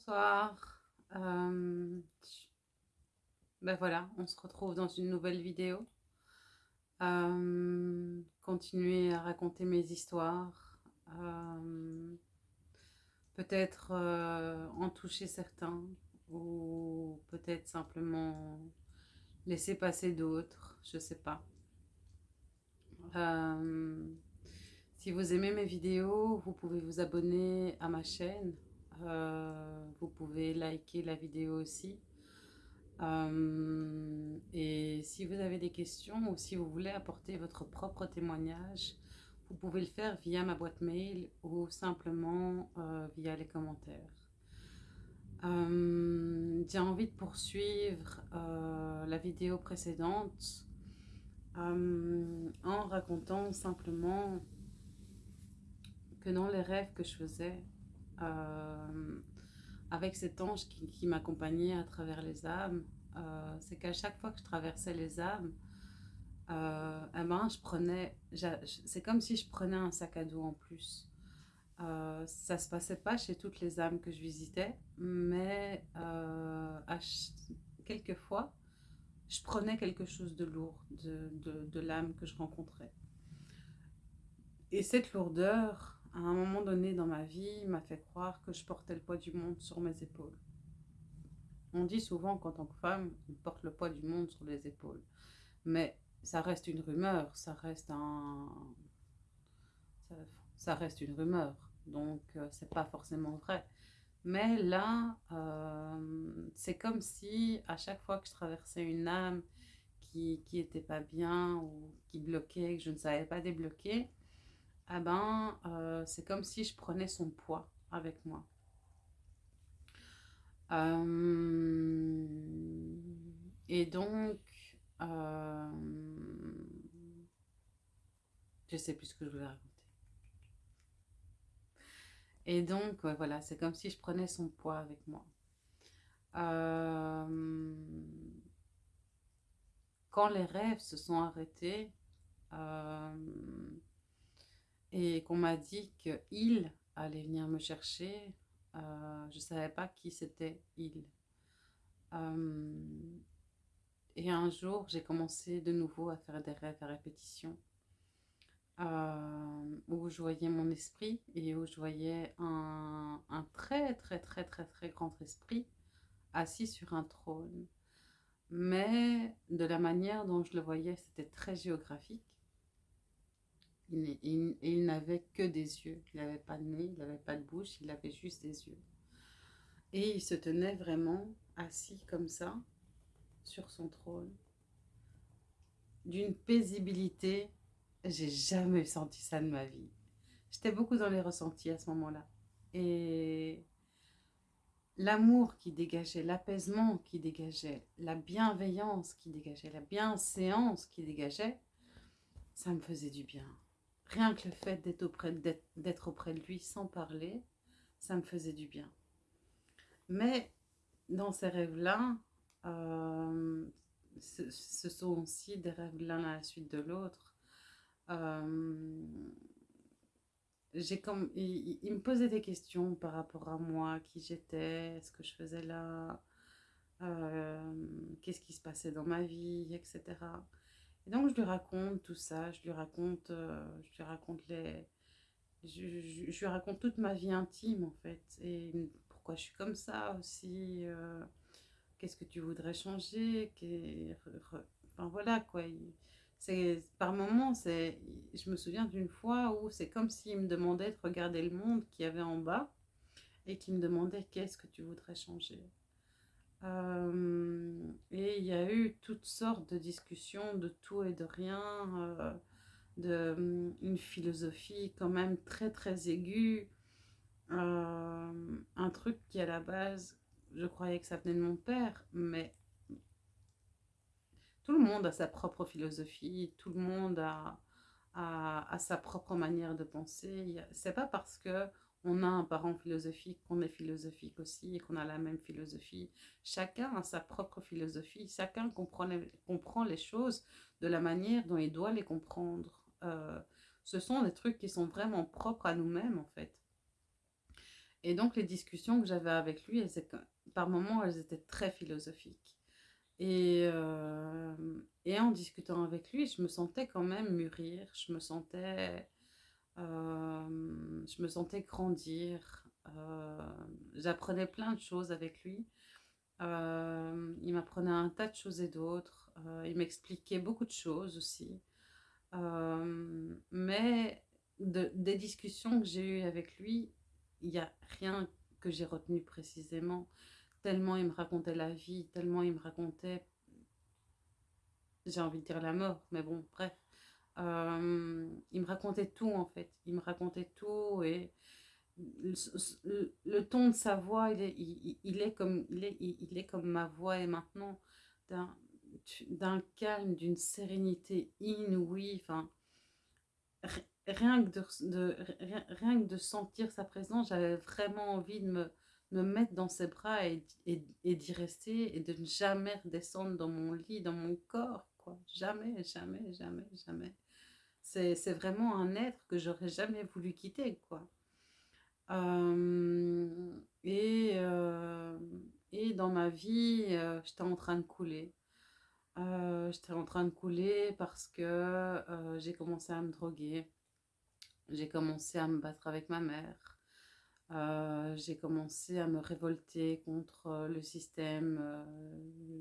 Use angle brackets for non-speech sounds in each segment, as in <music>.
Bonsoir. Euh, ben voilà, on se retrouve dans une nouvelle vidéo. Euh, continuer à raconter mes histoires. Euh, peut-être en toucher certains ou peut-être simplement laisser passer d'autres, je sais pas. si vous aimez mes vidéos, vous pouvez vous abonner à ma chaîne euh, vous pouvez liker la vidéo aussi. Euh, et si vous avez des questions ou si vous voulez apporter votre propre témoignage, vous pouvez le faire via ma boîte mail ou simplement euh, via les commentaires. J'ai envie de poursuivre la vidéo précédente en racontant simplement que dans les rêves que je faisais, avec cet ange qui, m'accompagnait à travers les âmes, euh, c'est qu'à chaque fois que je traversais les âmes, euh, eh ben, je prenais, c'est comme si je prenais un sac à dos en plus. Euh, ça se passait pas chez toutes les âmes que je visitais, mais à quelquefois, je prenais quelque chose de lourd de l'âme que je rencontrais. Et cette lourdeur, à un moment donné dans ma vie, m'a fait croire que je portais le poids du monde sur mes épaules. On dit souvent qu'en tant que femme, on porte le poids du monde sur les épaules. Mais ça reste une rumeur, ça reste un... Ça, reste une rumeur, donc euh, c'est pas forcément vrai. Mais là, euh, c'est comme si à chaque fois que je traversais une âme qui, qui était pas bien ou qui bloquait, que je ne savais pas débloquer, ah ben, euh, c'est comme si je prenais son poids avec moi. Euh, et donc, euh, je sais plus ce que je voulais raconter. Et donc, voilà, c'est comme si je prenais son poids avec moi. quand les rêves se sont arrêtés, et qu'on m'a dit qu'il allait venir me chercher. Euh, je ne savais pas qui c'était il. Euh, et un jour, j'ai commencé de nouveau à faire des rêves à répétition. Euh, où je voyais mon esprit et où je voyais un, un, très très très très très grand esprit assis sur un trône. Mais de la manière dont je le voyais, c'était très géographique. Il, il, n'avait que des yeux. Il n'avait pas de nez, il n'avait pas de bouche, il avait juste des yeux. Et il se tenait vraiment assis comme ça, sur son trône, d'une paisibilité. J'ai jamais senti ça de ma vie. J'étais beaucoup dans les ressentis à ce moment-là. Et l'amour qui dégageait, l'apaisement qui dégageait, la bienveillance qui dégageait, la bienséance qui dégageait, ça me faisait du bien. Rien que le fait d'être auprès, de lui sans parler, ça me faisait du bien. Mais dans ces rêves-là, euh, ce, sont aussi des rêves l'un à la suite de l'autre. Euh, comme, il, il, me posait des questions par rapport à moi, qui j'étais, ce que je faisais là, euh, qu'est-ce qui se passait dans ma vie, etc. Et donc, je lui raconte tout ça, je lui raconte, euh, je lui raconte les... Je, lui raconte toute ma vie intime, en fait, et pourquoi je suis comme ça aussi, euh, qu'est-ce que tu voudrais changer, enfin voilà, quoi. C'est par moments, je me souviens d'une fois où c'est comme s'il me demandait de regarder le monde qu'il y avait en bas, et qu'il me demandait qu'est-ce que tu voudrais changer? Euh, et il y a eu toutes sortes de discussions de tout et de rien, euh, de, hum, une philosophie quand même très très aiguë, euh, un truc qui à la base, je croyais que ça venait de mon père, mais tout le monde a sa propre philosophie, tout le monde a, a, a sa propre manière de penser. C'est pas parce que on a un parent philosophique, qu'on est philosophique aussi et qu'on a la même philosophie. Chacun a sa propre philosophie, chacun comprend les, comprend les choses de la manière dont il doit les comprendre. Euh, ce sont des trucs qui sont vraiment propres à nous-mêmes en fait. Et donc, les discussions que j'avais avec lui, par moments, elles étaient très philosophiques. Et, euh, et en discutant avec lui, je me sentais quand même mûrir, je me sentais, je me sentais grandir. euh, j'apprenais plein de choses avec lui. Euh, il m'apprenait un tas de choses et d'autres. Euh, il m'expliquait beaucoup de choses aussi. Mais de- des discussions que j'ai eues avec lui, il n'y a rien que j'ai retenu précisément. Tellement il me racontait la vie, tellement il me racontait, j'ai envie de dire la mort, mais bon, bref. Euh, il me racontait tout en fait. Il me racontait tout et le, ton de sa voix, il est, comme, il est, comme ma voix est maintenant, d'un calme, d'une sérénité inouïe. Enfin, ri- rien que de, rien que de sentir sa présence, j'avais vraiment envie de me, me mettre dans ses bras et, et, et d'y rester et de ne jamais redescendre dans mon lit, dans mon corps, quoi. Jamais, jamais, jamais, jamais. C'est, vraiment un être que j'aurais jamais voulu quitter, quoi. Et, dans ma vie, j'étais en train de couler. J'étais en train de couler parce que j'ai commencé à me droguer. J'ai commencé à me battre avec ma mère. J'ai commencé à me révolter contre le système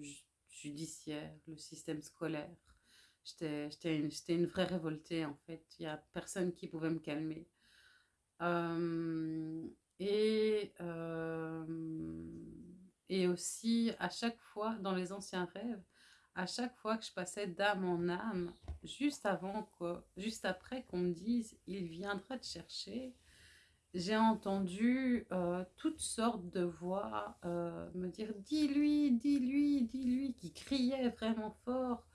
ju- judiciaire, le système scolaire. J'étais, une, une vraie révoltée en fait. Il n'y a personne qui pouvait me calmer. Et, et aussi, à chaque fois, dans les anciens rêves, à chaque fois que je passais d'âme en âme, juste avant quoi, juste après qu'on me dise, il viendra te chercher, j'ai entendu euh, toutes sortes de voix euh, me dire, dis-lui, dis-lui, dis-lui, qui criaient vraiment fort,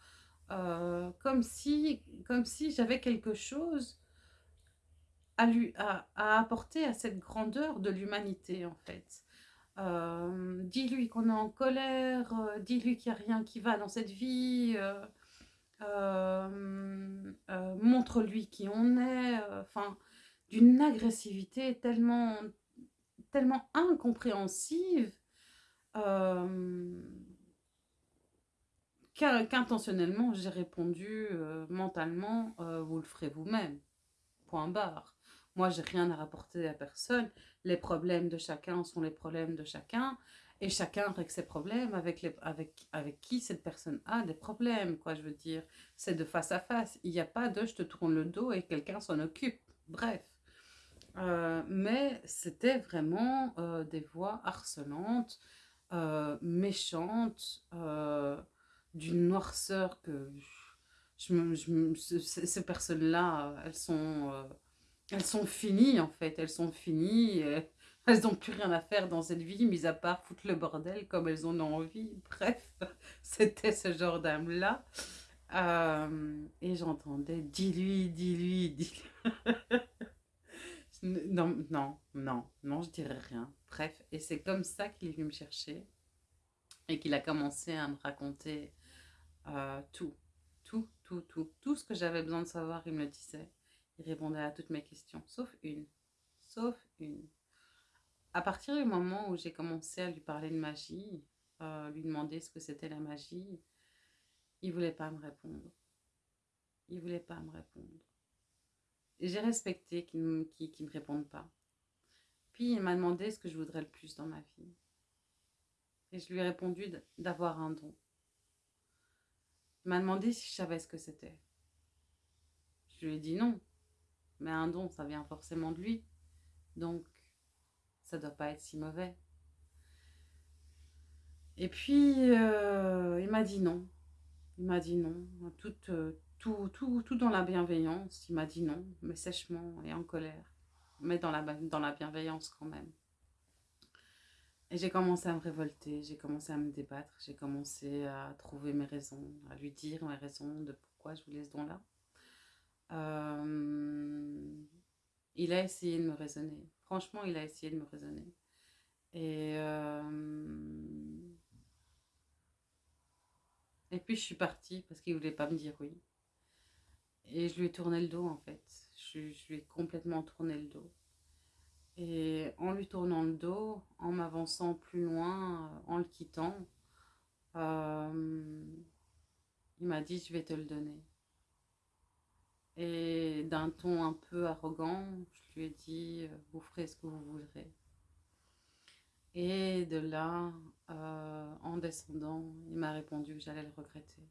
euh, comme si, comme si j'avais quelque chose à, lui, à, apporter à cette grandeur de l'humanité, en fait. Euh, dis-lui qu'on est en colère, euh, dis-lui qu'il n'y a rien qui va dans cette vie, montre-lui qui on est, enfin, d'une agressivité tellement, tellement incompréhensive qu'intentionnellement j'ai répondu euh, mentalement, euh, vous le ferez vous-même, point barre. Moi, j'ai rien à rapporter à personne. Les problèmes de chacun sont les problèmes de chacun. Et chacun règle ses problèmes avec, les, avec, avec qui cette personne a des problèmes, quoi, je veux dire. C'est de face à face. Il n'y a pas de je te tourne le dos et quelqu'un s'en occupe. Bref. Euh, mais c'était vraiment des voix harcelantes, méchantes, d'une noirceur que je ces personnes-là, euh, elles sont, euh, elles sont finies en fait, elles sont finies, <laughs> elles n'ont plus rien à faire dans cette vie, mis à part foutre le bordel comme elles en ont envie. <laughs> Bref, c'était ce genre d'âme-là. Euh, et j'entendais, dis-lui, dis-lui, dis-lui. <laughs> Non, non, non, non, je dirais rien. Bref, et c'est comme ça qu'il est venu me chercher et qu'il a commencé à me raconter euh, tout, tout, tout, tout, tout ce que j'avais besoin de savoir, il me le disait. Il répondait à toutes mes questions, sauf une, sauf une. À partir du moment où j'ai commencé à lui parler de magie, euh, lui demander ce que c'était la magie, il voulait pas me répondre. Il voulait pas me répondre. J'ai respecté qu'il ne qu'il me réponde pas. Puis il m'a demandé ce que je voudrais le plus dans ma vie. Et je lui ai répondu d'avoir un don. M'a demandé si je savais ce que c'était. Je lui ai dit non. Mais un don, ça vient forcément de lui. Donc, ça doit pas être si mauvais. Et puis, euh, il m'a dit non. Il m'a dit non. Tout, euh, tout, dans la bienveillance. Il m'a dit non, mais sèchement et en colère. Mais dans la bienveillance quand même. Et j'ai commencé à me révolter, j'ai commencé à me débattre, j'ai commencé à trouver mes raisons, à lui dire mes raisons de pourquoi je voulais ce don-là. Euh, il a essayé de me raisonner. Franchement, il a essayé de me raisonner. Et, euh, et puis je suis partie parce qu'il voulait pas me dire oui. Et je lui ai tourné le dos en fait. Je, je lui ai complètement tourné le dos. Et en lui tournant le dos, en m'avançant plus loin, euh, en le quittant, euh, il m'a dit, je vais te le donner. Et d'un ton un peu arrogant, je lui ai dit, euh, vous ferez ce que vous voudrez. Et de là, en descendant, il m'a répondu que j'allais le regretter.